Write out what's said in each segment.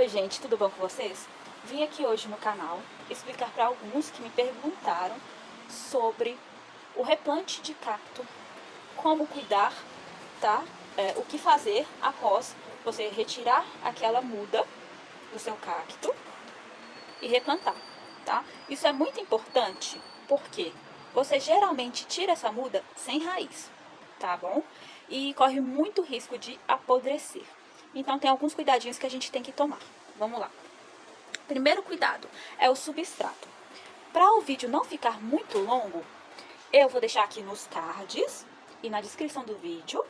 Oi gente, tudo bom com vocês? Vim aqui hoje no canal explicar para alguns que me perguntaram sobre o replante de cacto, como cuidar, tá? É, o que fazer após você retirar aquela muda do seu cacto e replantar, tá? Isso é muito importante porque você geralmente tira essa muda sem raiz, tá bom? E corre muito risco de apodrecer. Então tem alguns cuidadinhos que a gente tem que tomar. Vamos lá. Primeiro cuidado é o substrato. Para o vídeo não ficar muito longo, eu vou deixar aqui nos cards e na descrição do vídeo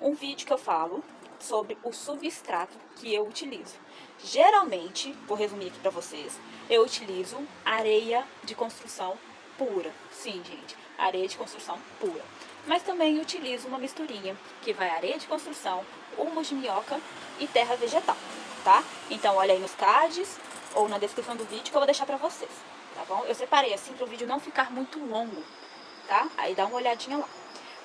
um vídeo que eu falo sobre o substrato que eu utilizo. Geralmente, vou resumir aqui para vocês, eu utilizo areia de construção pura. Sim, gente, areia de construção pura. Mas também utilizo uma misturinha, que vai areia de construção, humus de minhoca e terra vegetal, tá? Então olha aí nos cards ou na descrição do vídeo que eu vou deixar pra vocês, tá bom? Eu separei assim para o vídeo não ficar muito longo, tá? Aí dá uma olhadinha lá.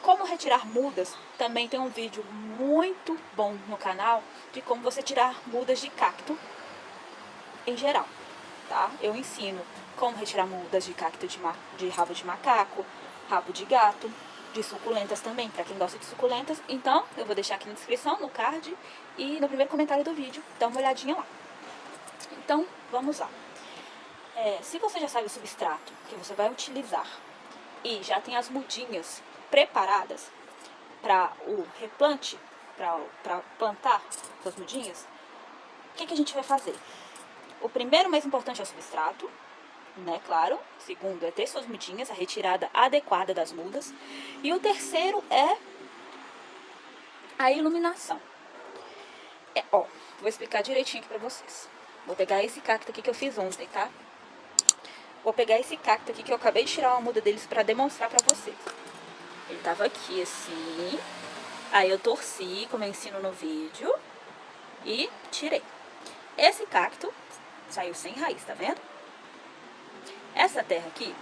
Como retirar mudas, também tem um vídeo muito bom no canal de como você tirar mudas de cacto em geral, tá? Eu ensino como retirar mudas de cacto de, de rabo de macaco, rabo de gato, de suculentas também, para quem gosta de suculentas. Então, eu vou deixar aqui na descrição, no card e no primeiro comentário do vídeo. Dá uma olhadinha lá. Então, vamos lá. É, se você já sabe o substrato que você vai utilizar e já tem as mudinhas preparadas para o replante, para plantar suas mudinhas, o que, que a gente vai fazer? O primeiro mais importante é o substrato, né, claro. Segundo é ter suas mudinhas, a retirada adequada das mudas. E o terceiro é a iluminação. É, ó, vou explicar direitinho aqui pra vocês. Vou pegar esse cacto aqui que eu fiz ontem, tá? Vou pegar esse cacto aqui que eu acabei de tirar uma muda deles pra demonstrar pra vocês. Ele tava aqui assim, aí eu torci, como eu ensino no vídeo, e tirei. Esse cacto saiu sem raiz, tá vendo? Essa terra aqui,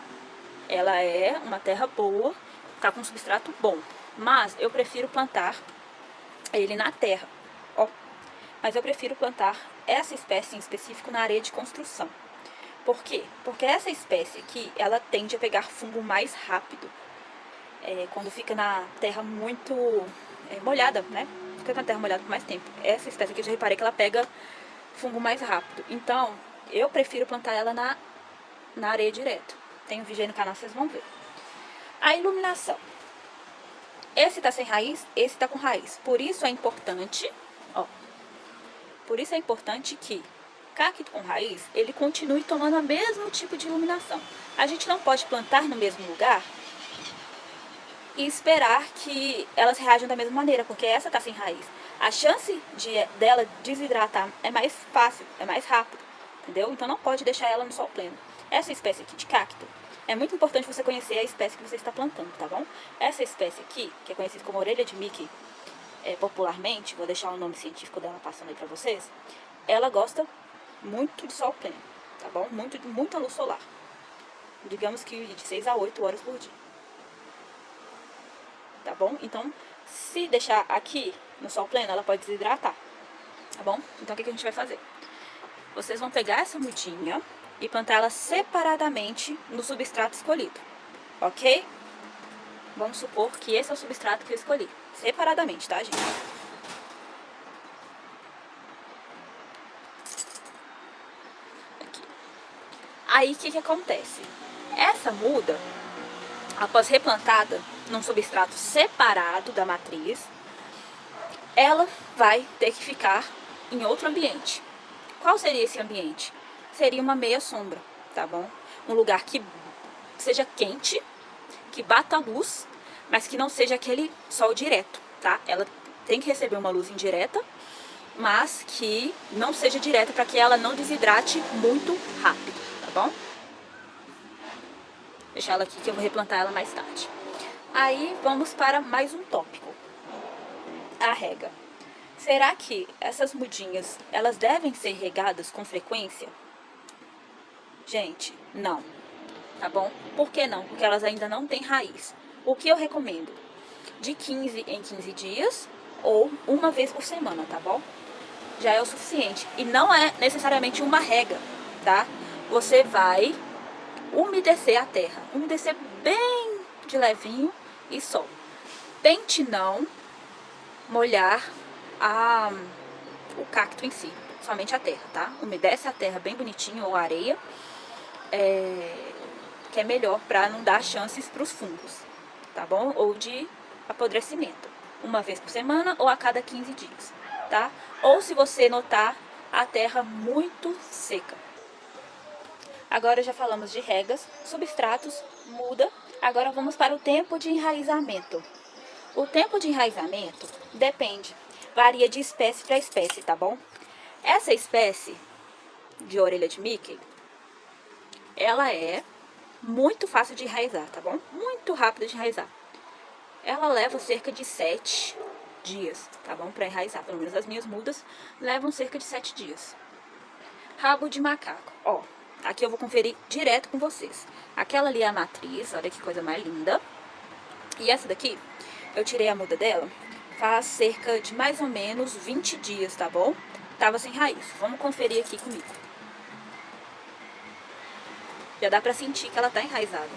ela é uma terra boa, tá com substrato bom, mas eu prefiro plantar ele na terra, ó. Mas eu prefiro plantar essa espécie em específico na areia de construção. Por quê? Porque essa espécie aqui, ela tende a pegar fungo mais rápido. É, quando fica na terra muito é, molhada, né? Fica na terra molhada por mais tempo. Essa espécie aqui, eu já reparei que ela pega fungo mais rápido. Então, eu prefiro plantar ela na na areia direto. Tem um vídeo aí no canal, vocês vão ver. A iluminação. Esse tá sem raiz, esse tá com raiz. Por isso é importante, ó. Por isso é importante que cacto com raiz, ele continue tomando o mesmo tipo de iluminação. A gente não pode plantar no mesmo lugar e esperar que elas reajam da mesma maneira, porque essa tá sem raiz. A chance de, dela desidratar é mais fácil, é mais rápido, entendeu? Então não pode deixar ela no sol pleno. Essa espécie aqui de cacto, é muito importante você conhecer a espécie que você está plantando, tá bom? Essa espécie aqui, que é conhecida como orelha de Mickey, é, popularmente, vou deixar o nome científico dela passando aí pra vocês, ela gosta muito de sol pleno, tá bom? Muito, muita luz solar. Digamos que de 6 a 8 horas por dia. Tá bom? Então, se deixar aqui no sol pleno, ela pode desidratar, tá bom? Então, o que, que a gente vai fazer? Vocês vão pegar essa mudinha, e plantá-la separadamente no substrato escolhido, ok? Vamos supor que esse é o substrato que eu escolhi, separadamente, tá, gente? Aqui. Aí, o que que acontece? Essa muda, após replantada num substrato separado da matriz, ela vai ter que ficar em outro ambiente. Qual seria esse ambiente? Seria uma meia sombra, tá bom? Um lugar que seja quente, que bata luz, mas que não seja aquele sol direto, tá? Ela tem que receber uma luz indireta, mas que não seja direta para que ela não desidrate muito rápido, tá bom? Deixar ela aqui que eu vou replantar ela mais tarde. Aí vamos para mais um tópico. A rega. Será que essas mudinhas, elas devem ser regadas com frequência? Gente, não. Tá bom? Por que não? Porque elas ainda não têm raiz. O que eu recomendo? De 15 em 15 dias ou uma vez por semana, tá bom? já é o suficiente. E não é necessariamente uma rega, tá? Você vai umedecer a terra. Umedecer bem de levinho e só. Tente não molhar a, o cacto em si, somente a terra, tá? Umedece a terra bem bonitinho ou areia, é, que é melhor para não dar chances para os fungos, tá bom? Ou de apodrecimento, uma vez por semana ou a cada 15 dias, tá? Ou se você notar a terra muito seca. Agora já falamos de regas, substratos, muda. Agora vamos para o tempo de enraizamento. O tempo de enraizamento depende, varia de espécie para espécie, tá bom? Essa espécie de orelha de Mickey, ela é muito fácil de enraizar, tá bom? Muito rápida de enraizar. Ela leva cerca de 7 dias, tá bom? Para enraizar, pelo menos as minhas mudas levam cerca de 7 dias. Rabo de macaco, ó, aqui eu vou conferir direto com vocês. Aquela ali é a matriz, olha que coisa mais linda. E essa daqui, eu tirei a muda dela faz cerca de mais ou menos 20 dias, tá bom? Tava sem raiz. Vamos conferir aqui comigo. Já dá pra sentir que ela tá enraizada.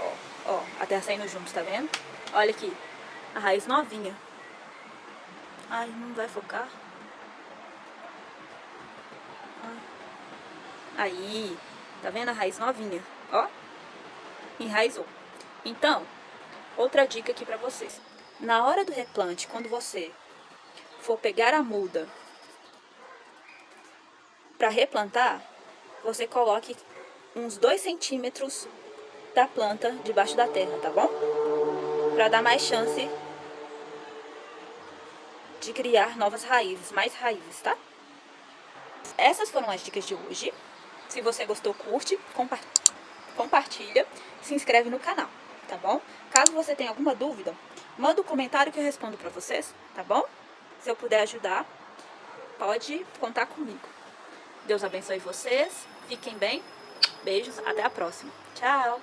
Ó, ó, a terra saindo junto, tá vendo? Olha aqui, a raiz novinha. Ai, não vai focar. Aí, tá vendo a raiz novinha? Ó, enraizou. Então, outra dica aqui pra vocês. Na hora do replante, quando você for pegar a muda para replantar, você coloque uns 2 centímetros da planta debaixo da terra, tá bom? Para dar mais chance de criar novas raízes, mais raízes, tá? Essas foram as dicas de hoje. Se você gostou, curte, compa compartilha, se inscreve no canal, tá bom? Caso você tenha alguma dúvida, manda um comentário que eu respondo pra vocês, tá bom? Se eu puder ajudar, pode contar comigo. Deus abençoe vocês, fiquem bem, beijos, até a próxima. Tchau!